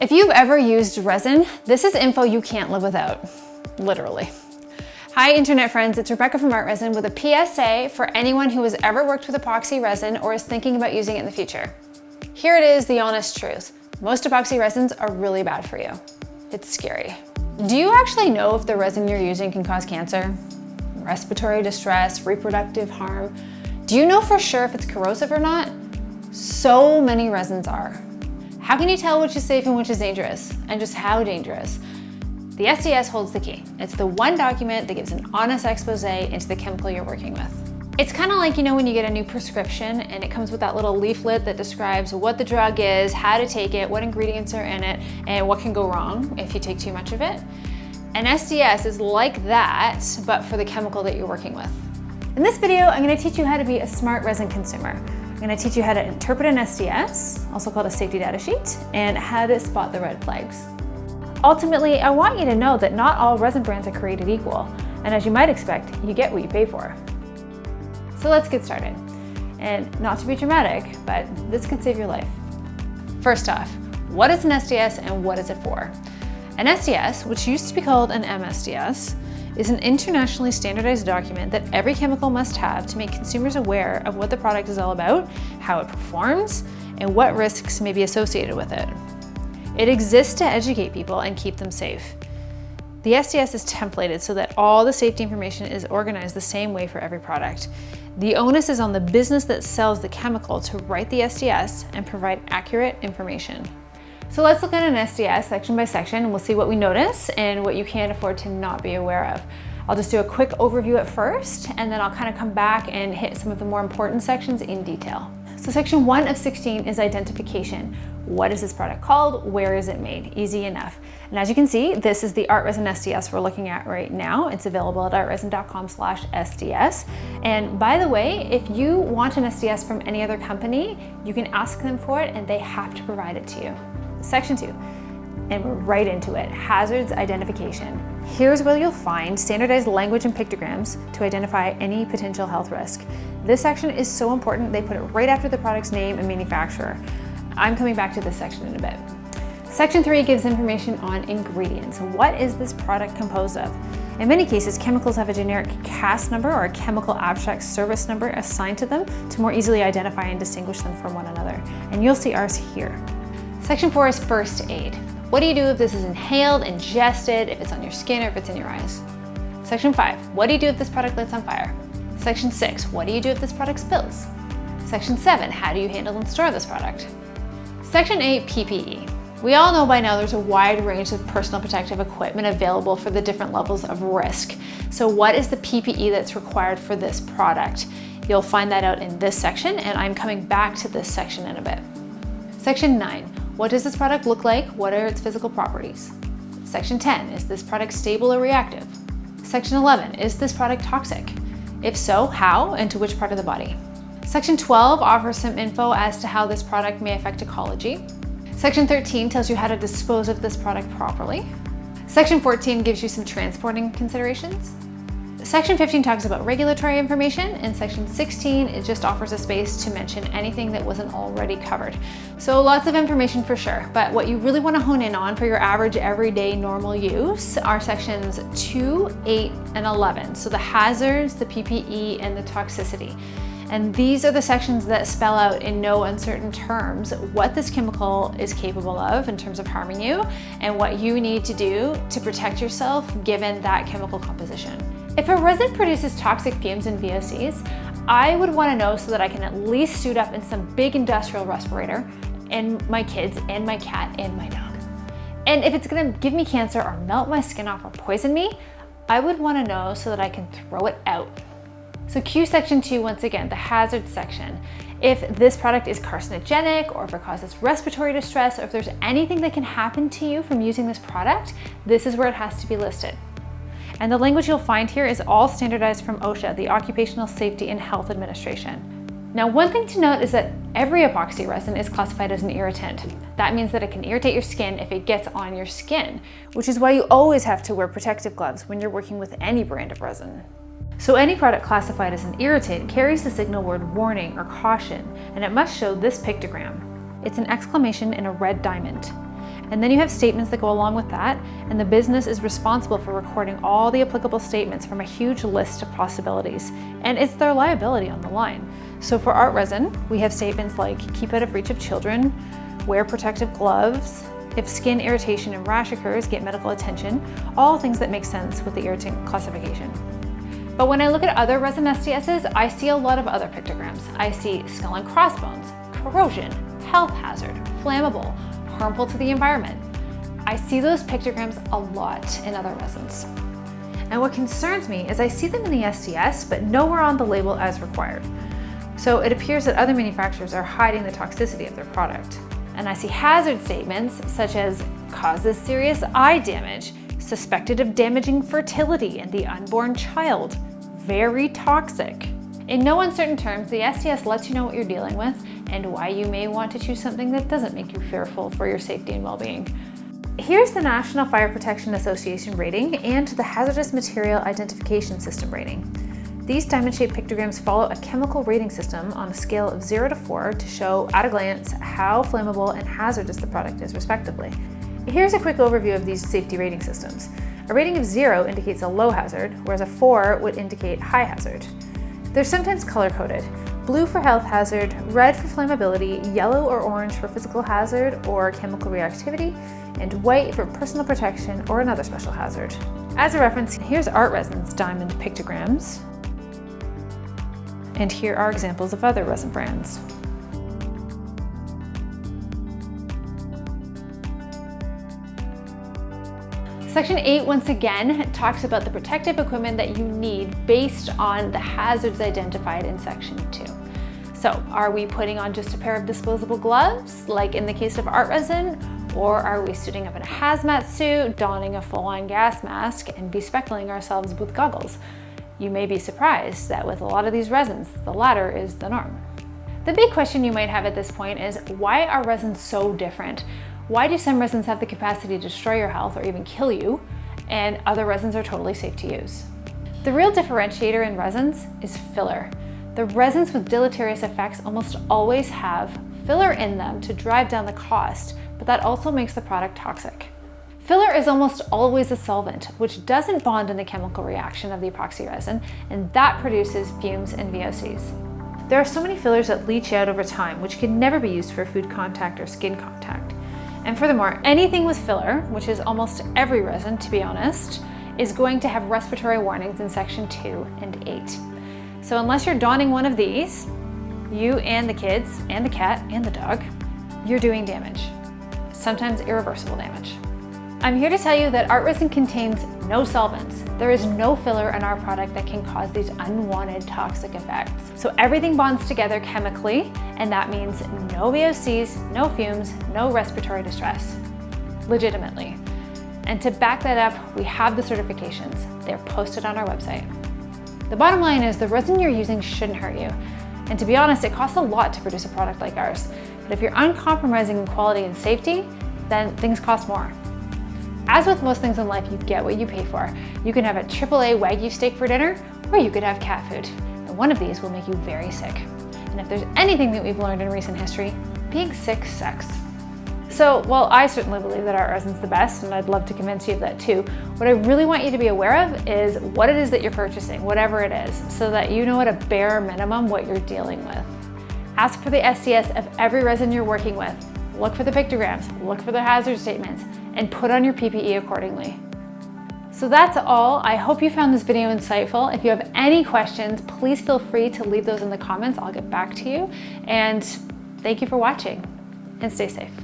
If you've ever used resin, this is info you can't live without, literally. Hi internet friends, it's Rebecca from Art Resin with a PSA for anyone who has ever worked with epoxy resin or is thinking about using it in the future. Here it is, the honest truth. Most epoxy resins are really bad for you. It's scary. Do you actually know if the resin you're using can cause cancer? Respiratory distress, reproductive harm? Do you know for sure if it's corrosive or not? So many resins are. How can you tell which is safe and which is dangerous? And just how dangerous? The SDS holds the key. It's the one document that gives an honest expose into the chemical you're working with. It's kind of like, you know, when you get a new prescription and it comes with that little leaflet that describes what the drug is, how to take it, what ingredients are in it, and what can go wrong if you take too much of it. An SDS is like that, but for the chemical that you're working with. In this video, I'm gonna teach you how to be a smart resin consumer. I'm gonna teach you how to interpret an SDS, also called a safety data sheet, and how to spot the red flags. Ultimately, I want you to know that not all resin brands are created equal, and as you might expect, you get what you pay for. So let's get started. And not to be dramatic, but this can save your life. First off, what is an SDS and what is it for? An SDS, which used to be called an MSDS, is an internationally standardized document that every chemical must have to make consumers aware of what the product is all about, how it performs, and what risks may be associated with it. It exists to educate people and keep them safe. The SDS is templated so that all the safety information is organized the same way for every product. The onus is on the business that sells the chemical to write the SDS and provide accurate information. So let's look at an SDS section by section and we'll see what we notice and what you can't afford to not be aware of. I'll just do a quick overview at first and then I'll kind of come back and hit some of the more important sections in detail. So section 1 of 16 is identification. What is this product called? Where is it made? Easy enough. And as you can see, this is the Art Resin SDS we're looking at right now. It's available at artresin.com slash SDS. And by the way, if you want an SDS from any other company, you can ask them for it and they have to provide it to you. Section two, and we're right into it, hazards identification. Here's where you'll find standardized language and pictograms to identify any potential health risk. This section is so important, they put it right after the product's name and manufacturer. I'm coming back to this section in a bit. Section three gives information on ingredients. What is this product composed of? In many cases, chemicals have a generic CAS number or a chemical abstract service number assigned to them to more easily identify and distinguish them from one another. And you'll see ours here. Section four is first aid. What do you do if this is inhaled, ingested, if it's on your skin or if it's in your eyes? Section five, what do you do if this product lights on fire? Section six, what do you do if this product spills? Section seven, how do you handle and store this product? Section eight, PPE. We all know by now there's a wide range of personal protective equipment available for the different levels of risk. So what is the PPE that's required for this product? You'll find that out in this section and I'm coming back to this section in a bit. Section 9. What does this product look like? What are its physical properties? Section 10, is this product stable or reactive? Section 11, is this product toxic? If so, how and to which part of the body? Section 12 offers some info as to how this product may affect ecology. Section 13 tells you how to dispose of this product properly. Section 14 gives you some transporting considerations. Section 15 talks about regulatory information and section 16 it just offers a space to mention anything that wasn't already covered. So lots of information for sure, but what you really want to hone in on for your average everyday normal use are sections 2, 8, and 11. So the hazards, the PPE, and the toxicity. And these are the sections that spell out in no uncertain terms what this chemical is capable of in terms of harming you and what you need to do to protect yourself given that chemical composition. If a resin produces toxic fumes and VOCs, I would want to know so that I can at least suit up in some big industrial respirator and my kids and my cat and my dog. And if it's gonna give me cancer or melt my skin off or poison me, I would wanna know so that I can throw it out. So Q section two, once again, the hazard section. If this product is carcinogenic or if it causes respiratory distress or if there's anything that can happen to you from using this product, this is where it has to be listed. And the language you'll find here is all standardized from OSHA, the Occupational Safety and Health Administration. Now, one thing to note is that every epoxy resin is classified as an irritant. That means that it can irritate your skin if it gets on your skin, which is why you always have to wear protective gloves when you're working with any brand of resin. So any product classified as an irritant carries the signal word warning or caution, and it must show this pictogram. It's an exclamation in a red diamond. And then you have statements that go along with that, and the business is responsible for recording all the applicable statements from a huge list of possibilities, and it's their liability on the line. So for art resin, we have statements like keep out of reach of children, wear protective gloves, if skin irritation and rash occurs, get medical attention, all things that make sense with the irritant classification. But when I look at other resin SDSs, I see a lot of other pictograms. I see skull and crossbones, corrosion, health hazard, flammable, harmful to the environment. I see those pictograms a lot in other resins. And what concerns me is I see them in the SDS, but nowhere on the label as required. So it appears that other manufacturers are hiding the toxicity of their product. And I see hazard statements such as causes serious eye damage, suspected of damaging fertility in the unborn child, very toxic. In no uncertain terms, the SDS lets you know what you're dealing with and why you may want to choose something that doesn't make you fearful for your safety and well-being. Here's the National Fire Protection Association rating and the Hazardous Material Identification System rating. These diamond-shaped pictograms follow a chemical rating system on a scale of 0 to 4 to show at a glance how flammable and hazardous the product is respectively. Here's a quick overview of these safety rating systems. A rating of 0 indicates a low hazard, whereas a 4 would indicate high hazard. They're sometimes color-coded. Blue for health hazard, red for flammability, yellow or orange for physical hazard or chemical reactivity, and white for personal protection or another special hazard. As a reference, here's Art Resin's diamond pictograms. And here are examples of other resin brands. Section 8 once again talks about the protective equipment that you need based on the hazards identified in Section 2. So are we putting on just a pair of disposable gloves, like in the case of art resin, or are we suiting up in a hazmat suit, donning a full-on gas mask, and bespeckling ourselves with goggles? You may be surprised that with a lot of these resins, the latter is the norm. The big question you might have at this point is why are resins so different? Why do some resins have the capacity to destroy your health or even kill you, and other resins are totally safe to use? The real differentiator in resins is filler. The resins with deleterious effects almost always have filler in them to drive down the cost, but that also makes the product toxic. Filler is almost always a solvent, which doesn't bond in the chemical reaction of the epoxy resin, and that produces fumes and VOCs. There are so many fillers that leach out over time, which can never be used for food contact or skin contact. And furthermore, anything with filler, which is almost every resin to be honest, is going to have respiratory warnings in section 2 and 8. So unless you're donning one of these, you and the kids and the cat and the dog, you're doing damage, sometimes irreversible damage. I'm here to tell you that art resin contains no solvents. There is no filler in our product that can cause these unwanted toxic effects. So everything bonds together chemically, and that means no VOCs, no fumes, no respiratory distress, legitimately. And to back that up, we have the certifications. They're posted on our website. The bottom line is the resin you're using shouldn't hurt you. And to be honest, it costs a lot to produce a product like ours. But if you're uncompromising in quality and safety, then things cost more. As with most things in life, you get what you pay for. You can have a AAA Wagyu steak for dinner, or you could have cat food. And one of these will make you very sick. And if there's anything that we've learned in recent history, being sick sucks. So while I certainly believe that art resin's the best, and I'd love to convince you of that too, what I really want you to be aware of is what it is that you're purchasing, whatever it is, so that you know at a bare minimum what you're dealing with. Ask for the SDS of every resin you're working with. Look for the pictograms, look for the hazard statements, and put on your PPE accordingly. So that's all. I hope you found this video insightful. If you have any questions, please feel free to leave those in the comments. I'll get back to you. And thank you for watching and stay safe.